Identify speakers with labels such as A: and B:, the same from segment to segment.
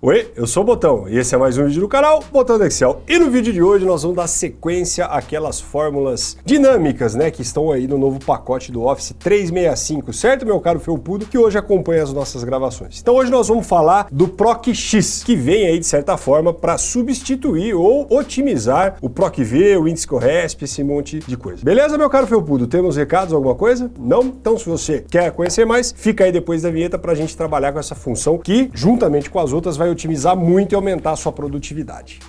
A: Oi, eu sou o Botão e esse é mais um vídeo do canal Botão do Excel. E no vídeo de hoje nós vamos dar sequência àquelas fórmulas dinâmicas, né, que estão aí no novo pacote do Office 365, certo, meu caro felpudo, que hoje acompanha as nossas gravações. Então hoje nós vamos falar do PROC-X, que vem aí de certa forma para substituir ou otimizar o PROC-V, o índice CORRESP, esse monte de coisa. Beleza, meu caro felpudo? Temos recados, alguma coisa? Não? Então se você quer conhecer mais, fica aí depois da vinheta para a gente trabalhar com essa função que, juntamente com as outras, vai vai otimizar muito e aumentar a sua produtividade.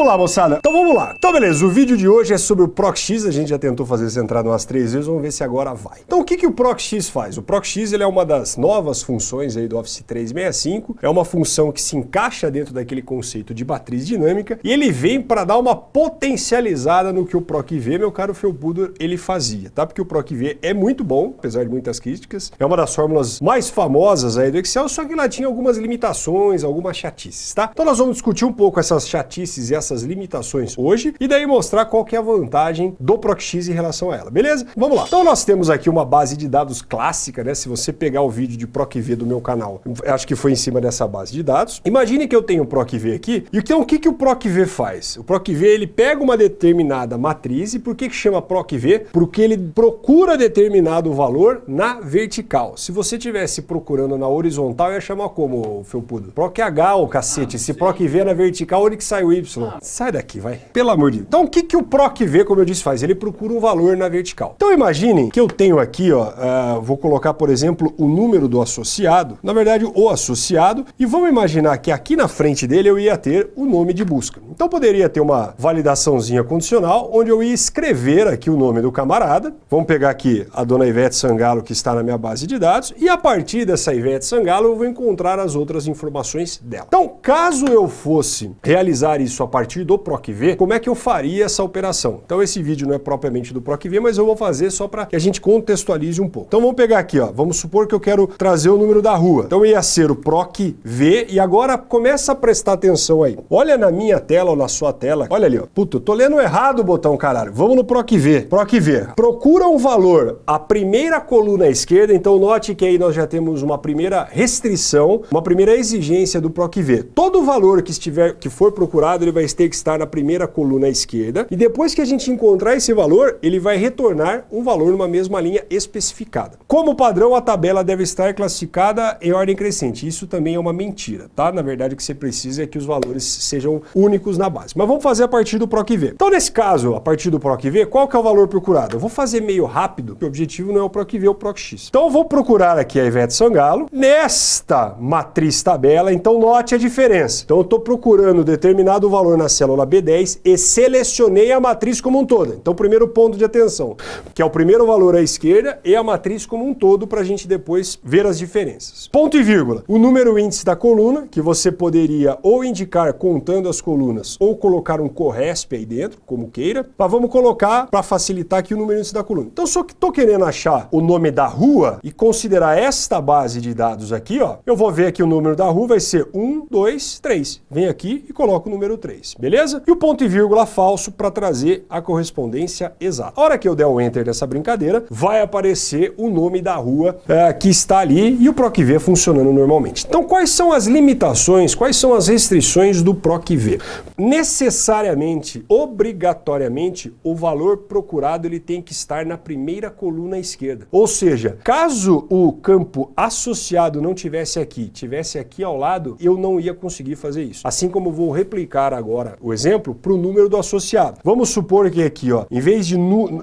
A: Vamos lá, moçada. Então vamos lá. Então beleza, o vídeo de hoje é sobre o PROC-X. A gente já tentou fazer essa entrada umas três vezes, vamos ver se agora vai. Então o que, que o PROC-X faz? O PROC-X ele é uma das novas funções aí do Office 365. É uma função que se encaixa dentro daquele conceito de matriz dinâmica e ele vem para dar uma potencializada no que o PROC-V, meu caro Felpudo, ele fazia, tá? Porque o PROC-V é muito bom, apesar de muitas críticas. É uma das fórmulas mais famosas aí do Excel, só que lá tinha algumas limitações, algumas chatices, tá? Então nós vamos discutir um pouco essas chatices e essas limitações hoje e daí mostrar qual que é a vantagem do PROC-X em relação a ela, beleza? Vamos lá. Então nós temos aqui uma base de dados clássica, né? Se você pegar o vídeo de PROC-V do meu canal, acho que foi em cima dessa base de dados. Imagine que eu tenho um PROC-V aqui, e então o que, que o PROC-V faz? O PROC-V ele pega uma determinada matriz, e por que, que chama PROC-V? Porque ele procura determinado valor na vertical. Se você tivesse procurando na horizontal, ia chamar como, Felpudo? PROC-H, ô cacete. Ah, Esse PROC-V é na vertical, onde que sai o Y? Ah, sai daqui, vai. Pelo amor de Deus. Então o que, que o PROC-V, como eu disse, faz? Ele procura um valor na vertical. Então imaginem que eu tenho aqui, ó, uh, vou colocar, por exemplo, o número do associado, na verdade o associado, e vamos imaginar que aqui na frente dele eu ia ter o nome de busca. Então poderia ter uma validaçãozinha condicional, onde eu ia escrever aqui o nome do camarada. Vamos pegar aqui a dona Ivete Sangalo, que está na minha base de dados, e a partir dessa Ivete Sangalo eu vou encontrar as outras informações dela. Então, caso eu fosse realizar isso a partir do PROC-V, como é que eu faria essa operação? Então esse vídeo não é propriamente do PROC-V, mas eu vou fazer só para que a gente contextualize um pouco. Então vamos pegar aqui, ó, vamos supor que eu quero trazer o número da rua. Então ia ser o PROC-V e agora começa a prestar atenção aí. Olha na minha tela ou na sua tela, olha ali, ó. Puta, eu tô lendo errado o botão, caralho. Vamos no PROC-V. PROC-V. Procura um valor, a primeira coluna à esquerda, então note que aí nós já temos uma primeira restrição, uma primeira exigência do PROC-V. Todo valor que estiver, que for procurado, ele vai ter que estar na primeira coluna à esquerda, e depois que a gente encontrar esse valor, ele vai retornar um valor numa mesma linha especificada. Como padrão, a tabela deve estar classificada em ordem crescente. Isso também é uma mentira, tá? Na verdade, o que você precisa é que os valores sejam únicos na base. Mas vamos fazer a partir do PROC-V. Então, nesse caso, a partir do PROC-V, qual que é o valor procurado? Eu vou fazer meio rápido, porque o objetivo não é o PROC-V, é o PROC-X. Então, eu vou procurar aqui a Ivete Sangalo. Nesta matriz tabela, então note a diferença. Então, eu estou procurando determinado valor na célula célula B10 e selecionei a matriz como um todo. Então, primeiro ponto de atenção, que é o primeiro valor à esquerda e a matriz como um todo para a gente depois ver as diferenças. Ponto e vírgula. O número índice da coluna, que você poderia ou indicar contando as colunas ou colocar um corresp aí dentro, como queira, mas vamos colocar para facilitar aqui o número índice da coluna. Então, só que estou querendo achar o nome da rua e considerar esta base de dados aqui, ó, eu vou ver que o número da rua vai ser 1, 2, 3. Vem aqui e coloco o número 3, beleza? E o ponto e vírgula falso para trazer a correspondência exata. A hora que eu der o enter nessa brincadeira, vai aparecer o nome da rua é, que está ali e o PROC-V funcionando normalmente. Então quais são as limitações, quais são as restrições do PROC-V? Necessariamente, obrigatoriamente, o valor procurado ele tem que estar na primeira coluna esquerda. Ou seja, caso o campo associado não tivesse aqui, tivesse aqui ao lado, eu não ia conseguir fazer isso. Assim como vou replicar agora o exemplo para o número do associado. Vamos supor que aqui, ó, em vez de,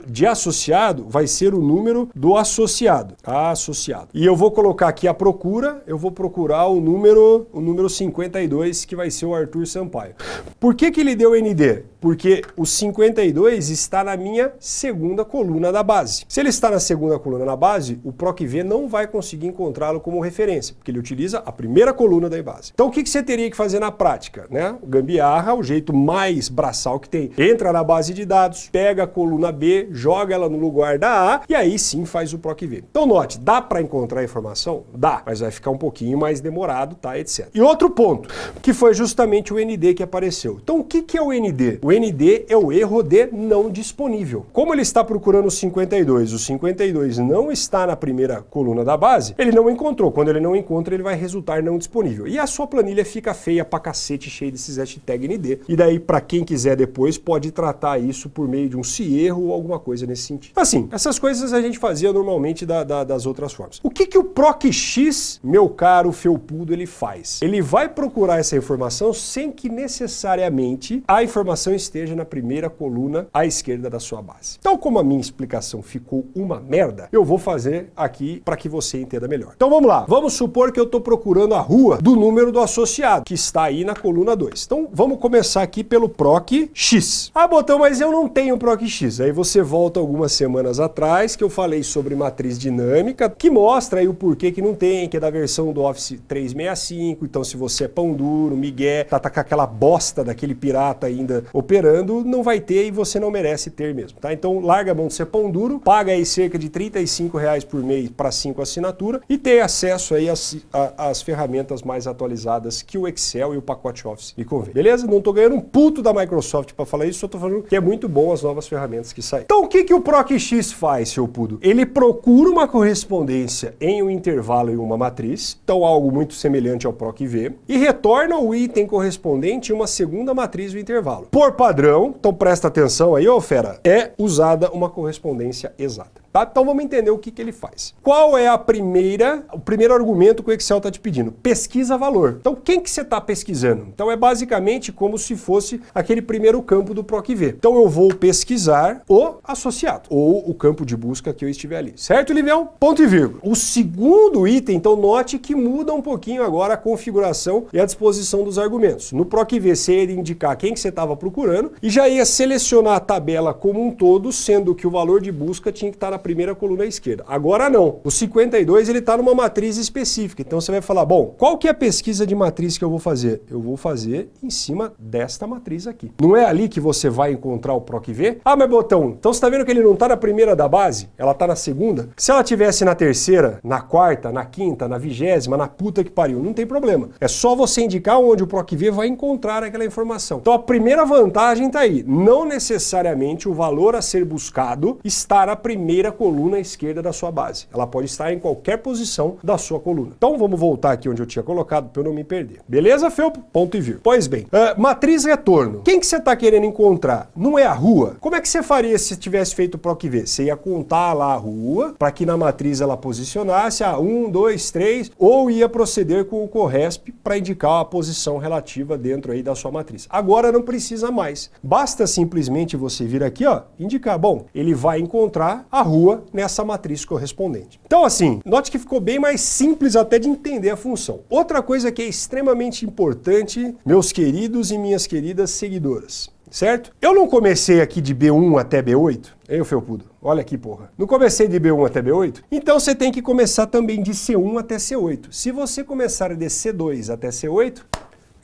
A: de associado, vai ser o número do associado. Associado. E eu vou colocar aqui a procura, eu vou procurar o número, o número 52, que vai ser o Arthur Sampaio. Por que, que ele deu ND? Porque o 52 está na minha segunda coluna da base. Se ele está na segunda coluna da base, o PROC-V não vai conseguir encontrá-lo como referência, porque ele utiliza a primeira coluna da base. Então o que você teria que fazer na prática? Né? Gambiarra, o jeito mais braçal que tem. Entra na base de dados, pega a coluna B, joga ela no lugar da A e aí sim faz o PROC-V. Então note, dá para encontrar a informação? Dá, mas vai ficar um pouquinho mais demorado, tá, etc. E outro ponto, que foi justamente o ND que apareceu. Então o que, que é o ND? O ND é o erro de não disponível. Como ele está procurando o 52, o 52 não está na primeira coluna da base, ele não encontrou. Quando ele não encontra, ele vai resultar não disponível. E a sua planilha fica feia pra cacete, cheia desses hashtag ND. E daí, para quem quiser depois, pode tratar isso por meio de um se erro ou alguma coisa nesse sentido. Assim, essas coisas a gente fazia normalmente da, da, das outras formas. O que, que o PROC-X, meu caro felpudo, ele faz? Ele vai procurar essa informação sem que necessariamente a informação esteja na primeira coluna à esquerda da sua base. Então, como a minha explicação ficou uma merda, eu vou fazer aqui para que você entenda melhor. Então vamos lá. Vamos supor que eu estou procurando a rua do número do associado, que está aí na coluna 2. Então vamos começar aqui pelo PROC X. Ah, botão, mas eu não tenho PROC X. Aí você volta algumas semanas atrás que eu falei sobre matriz dinâmica, que mostra aí o porquê que não tem, que é da versão do Office 365. Então se você é pão duro, migué, tá, tá com aquela bosta daquele pirata ainda operando, não vai ter e você não merece ter mesmo, tá? Então larga a mão de ser pão duro, paga aí cerca de 35 reais por mês para 5 assinaturas e ter acesso aí às, ferramentas mais atualizadas que o Excel e o pacote Office lhe convém. Beleza? Não estou ganhando um puto da Microsoft para falar isso, só estou falando que é muito bom as novas ferramentas que saem. Então o que, que o PROC-X faz, seu pudo? Ele procura uma correspondência em um intervalo e uma matriz, então algo muito semelhante ao PROC-V, e retorna o item correspondente em uma segunda matriz do intervalo. Por padrão, então presta atenção aí, ô fera, é usada uma correspondência exata. Tá? Então vamos entender o que, que ele faz. Qual é a primeira, o primeiro argumento que o Excel está te pedindo? Pesquisa valor. Então quem que você está pesquisando? Então é basicamente como se fosse aquele primeiro campo do PROC-V. Então eu vou pesquisar o associado, ou o campo de busca que eu estiver ali. Certo, Livião? Ponto e vírgula. O segundo item, então note que muda um pouquinho agora a configuração e a disposição dos argumentos. No PROC-V você ia indicar quem que você estava procurando e já ia selecionar a tabela como um todo, sendo que o valor de busca tinha que estar na primeira coluna esquerda. Agora não. O 52 ele está numa matriz específica. Então você vai falar, bom, qual que é a pesquisa de matriz que eu vou fazer? Eu vou fazer em cima desta matriz aqui. Não é ali que você vai encontrar o PROC-V? Ah, mas botão, então você está vendo que ele não está na primeira da base? Ela está na segunda? Se ela tivesse na terceira, na quarta, na quinta, na vigésima, na puta que pariu, não tem problema. É só você indicar onde o PROC-V vai encontrar aquela informação. Então a primeira vantagem está aí. Não necessariamente o valor a ser buscado está na primeira coluna esquerda da sua base. Ela pode estar em qualquer posição da sua coluna. Então vamos voltar aqui onde eu tinha colocado para eu não me perder. Beleza, Felpo? Ponto e vírgula. Pois bem, uh, matriz retorno. Quem que você está querendo encontrar? Não é a rua? Como é que você faria se tivesse feito o PROC-V? Você ia contar lá a rua para que na matriz ela posicionasse a 1, 2, 3 ou ia proceder com o CORRESP para indicar a posição relativa dentro aí da sua matriz. Agora não precisa mais. Basta simplesmente você vir aqui, ó, indicar, bom, ele vai encontrar a rua rua nessa matriz correspondente. Então assim, note que ficou bem mais simples até de entender a função. Outra coisa que é extremamente importante, meus queridos e minhas queridas seguidoras, certo? Eu não comecei aqui de B1 até B8, Ei, Felpudo, olha aqui, porra. Não comecei de B1 até B8? Então você tem que começar também de C1 até C8. Se você começar de C2 até C8,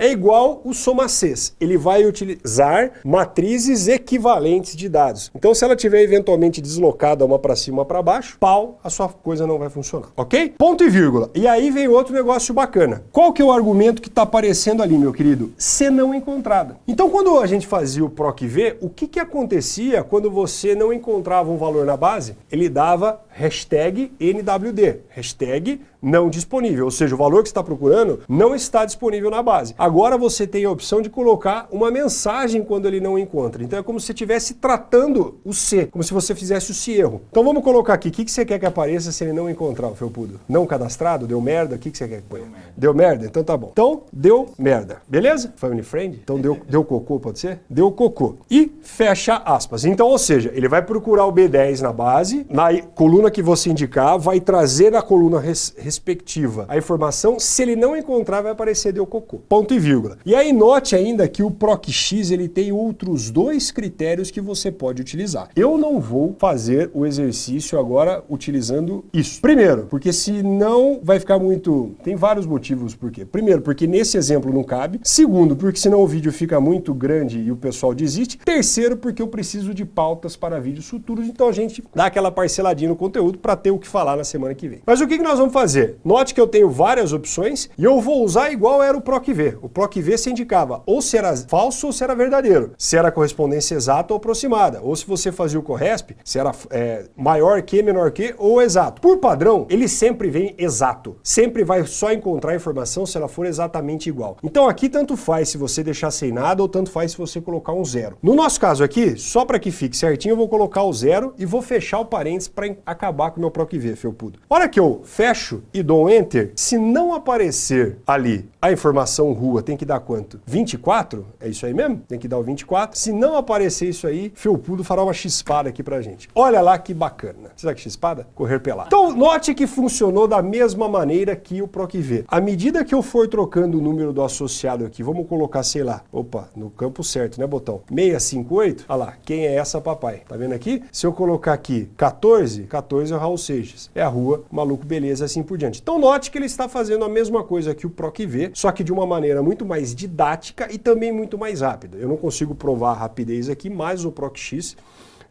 A: é igual o SOMACES. Ele vai utilizar matrizes equivalentes de dados. Então, se ela tiver eventualmente deslocada uma para cima, uma para baixo, pau, a sua coisa não vai funcionar, ok? Ponto e vírgula. E aí vem outro negócio bacana. Qual que é o argumento que está aparecendo ali, meu querido? Se não encontrada. Então, quando a gente fazia o PROC-V, o que, que acontecia quando você não encontrava um valor na base? Ele dava hashtag NWD, hashtag não disponível, ou seja, o valor que você está procurando não está disponível na base. Agora você tem a opção de colocar uma mensagem quando ele não encontra. Então é como se você estivesse tratando o C, como se você fizesse o se erro. Então vamos colocar aqui, o que, que você quer que apareça se ele não encontrar o felpudo? Não cadastrado? Deu merda? O que, que você quer que ponha? Deu merda. deu merda? Então tá bom. Então, deu merda. Beleza? Family friend? Então deu, deu cocô, pode ser? Deu cocô. E fecha aspas. Então, ou seja, ele vai procurar o B10 na base, na coluna que você indicar, vai trazer na coluna res, respectiva a informação. Se ele não encontrar, vai aparecer deu cocô. Ponto Ponto e vírgula. E aí note ainda que o PROC-X ele tem outros dois critérios que você pode utilizar. Eu não vou fazer o exercício agora utilizando isso. Primeiro, porque senão vai ficar muito... Tem vários motivos por quê. Primeiro, porque nesse exemplo não cabe. Segundo, porque senão o vídeo fica muito grande e o pessoal desiste. Terceiro, porque eu preciso de pautas para vídeos futuros, então a gente dá aquela parceladinha no conteúdo para ter o que falar na semana que vem. Mas o que, nós vamos fazer? Note que eu tenho várias opções e eu vou usar igual era o PROC-V. O PROC-V se indicava ou se era falso ou se era verdadeiro, se era correspondência exata ou aproximada, ou se você fazia o CORRESP, se era é, maior que, menor que ou exato. Por padrão, ele sempre vem exato. Sempre vai só encontrar a informação se ela for exatamente igual. Então aqui tanto faz se você deixar sem nada ou tanto faz se você colocar um zero. No nosso caso aqui, só para que fique certinho, eu vou colocar o zero e vou fechar o parênteses para acabar com o meu PROC-V, felpudo. Hora que eu fecho e dou um Enter, se não aparecer ali a informação rua, tem que dar quanto? 24? É isso aí mesmo? Tem que dar o 24. Se não aparecer isso aí, felpudo fará uma chispada aqui pra gente. Olha lá que bacana. Será que chispada? Correr pelado. Então, note que funcionou da mesma maneira que o PROC-V. À medida que eu for trocando o número do associado aqui, vamos colocar, sei lá, opa, no campo certo, né, botão? 658, olha lá, quem é essa papai? Tá vendo aqui? Se eu colocar aqui 14, 14 é o Raul Seixas. É a rua, maluco, beleza, assim por diante. Então note que ele está fazendo a mesma coisa que o PROC-V, só que de uma maneira muito mais didática e também muito mais rápida. Eu não consigo provar a rapidez aqui, mas o PROC-X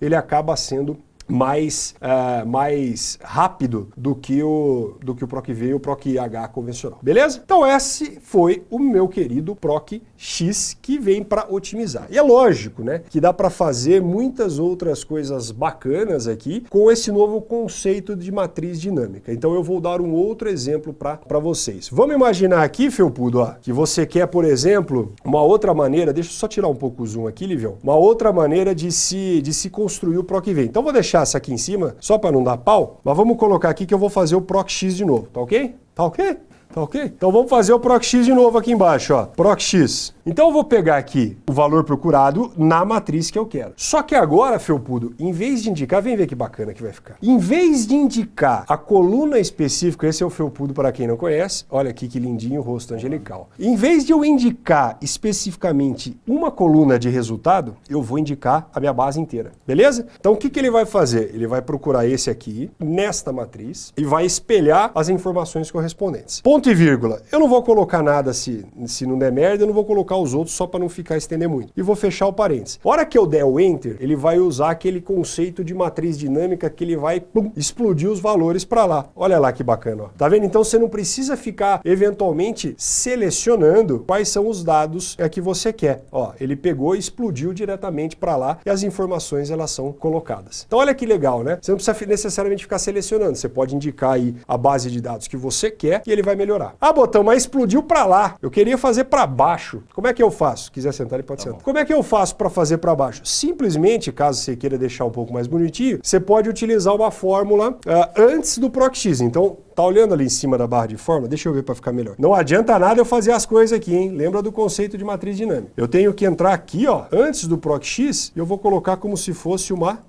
A: ele acaba sendo mais, uh, mais rápido do que o, do que o PROC-V e o PROC-H convencional. Beleza? Então esse foi o meu querido PROC-X que vem para otimizar. E é lógico, né, que dá para fazer muitas outras coisas bacanas aqui com esse novo conceito de matriz dinâmica. Então eu vou dar um outro exemplo para vocês. Vamos imaginar aqui, Felpudo, ó, que você quer, por exemplo, uma outra maneira, deixa eu só tirar um pouco o zoom aqui, Livião, uma outra maneira de se, de se construir o PROC-V. Então vou deixar essa aqui em cima, só para não dar pau, mas vamos colocar aqui que eu vou fazer o PROC-X de novo, tá ok? Tá ok? Tá ok? Então vamos fazer o PROC-X de novo aqui embaixo, ó. PROC-X. Então eu vou pegar aqui o valor procurado na matriz que eu quero. Só que agora, felpudo, em vez de indicar, vem ver que bacana que vai ficar. Em vez de indicar a coluna específica, esse é o felpudo para quem não conhece, olha aqui que lindinho o rosto angelical. Em vez de eu indicar especificamente uma coluna de resultado, eu vou indicar a minha base inteira, beleza? Então o que, que ele vai fazer? Ele vai procurar esse aqui, nesta matriz, e vai espelhar as informações correspondentes. Ponto e vírgula. Eu não vou colocar nada se, se não der merda, eu não vou colocar colocar os outros só para não ficar estender muito. E vou fechar o parênteses. A hora que eu der o Enter, ele vai usar aquele conceito de matriz dinâmica que ele vai pum, explodir os valores para lá. Olha lá que bacana. Ó. Tá vendo? Então você não precisa ficar eventualmente selecionando quais são os dados que você quer. Ó, ele pegou e explodiu diretamente para lá e as informações elas são colocadas. Então olha que legal, né? Você não precisa necessariamente ficar selecionando. Você pode indicar aí a base de dados que você quer e ele vai melhorar. Ah, botão, mas explodiu para lá. Eu queria fazer para baixo. Como é que eu faço? Se quiser sentar, ele pode tá sentar. Bom. Como é que eu faço para fazer para baixo? Simplesmente, caso você queira deixar um pouco mais bonitinho, você pode utilizar uma fórmula uh, antes do PROC-X. Então, Tá olhando ali em cima da barra de fórmula? Deixa eu ver para ficar melhor. Não adianta nada eu fazer as coisas aqui, hein? Lembra do conceito de matriz dinâmica. Eu tenho que entrar aqui, ó, antes do PROC-X, e eu vou colocar como se fosse uma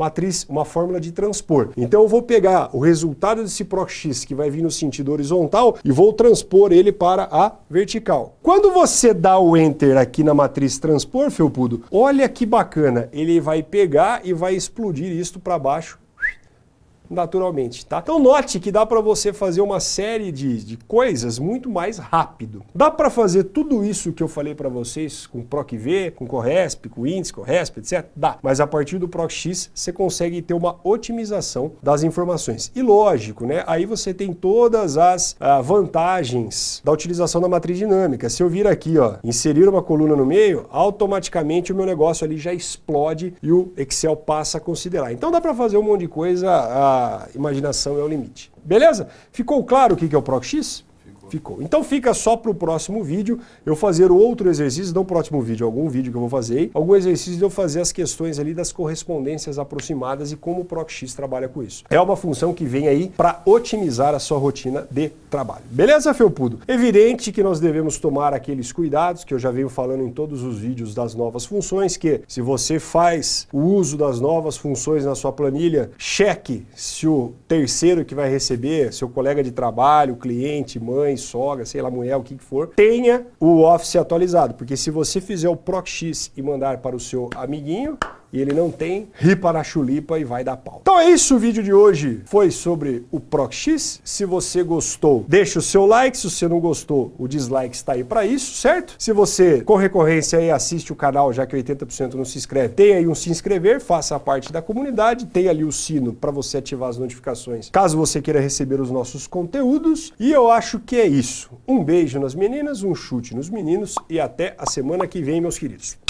A: matriz, uma fórmula de transpor. Então eu vou pegar o resultado desse PROX que vai vir no sentido horizontal e vou transpor ele para a vertical. Quando você dá o Enter aqui na matriz transpor, Felpudo, olha que bacana, ele vai pegar e vai explodir isto para baixo naturalmente, tá? Então note que dá para você fazer uma série de, de coisas muito mais rápido. Dá para fazer tudo isso que eu falei para vocês com PROC-V, com CORRESP, com índice, CORRESP, etc? Dá. Mas a partir do PROC-X você consegue ter uma otimização das informações. E lógico, né? Aí você tem todas as ah, vantagens da utilização da matriz dinâmica. Se eu vir aqui, ó, inserir uma coluna no meio, automaticamente o meu negócio ali já explode e o Excel passa a considerar. Então dá para fazer um monte de coisa ah, imaginação é o limite. Beleza? Ficou claro o que é o PROC-X? Ficou. Então fica só para o próximo vídeo eu fazer outro exercício, não próximo vídeo, algum vídeo que eu vou fazer, algum exercício de eu fazer as questões ali das correspondências aproximadas e como o PROCX trabalha com isso. É uma função que vem aí para otimizar a sua rotina de trabalho. Beleza, Felpudo? Evidente que nós devemos tomar aqueles cuidados que eu já venho falando em todos os vídeos das novas funções, que se você faz o uso das novas funções na sua planilha, cheque se o terceiro que vai receber, seu colega de trabalho, cliente, mãe, sogra, sei lá, mulher, o que, for, tenha o Office atualizado. Porque se você fizer o ProcX e mandar para o seu amiguinho, e ele não tem, ripa na chulipa e vai dar pau. Então é isso, o vídeo de hoje foi sobre o ProcX. Se você gostou, deixa o seu like, se você não gostou, o dislike está aí para isso, certo? Se você, com recorrência aí, assiste o canal, já que 80% não se inscreve, tem aí um se inscrever, faça parte da comunidade, tem ali o sino para você ativar as notificações, caso você queira receber os nossos conteúdos. E eu acho que é isso. Um beijo nas meninas, um chute nos meninos e até a semana que vem, meus queridos.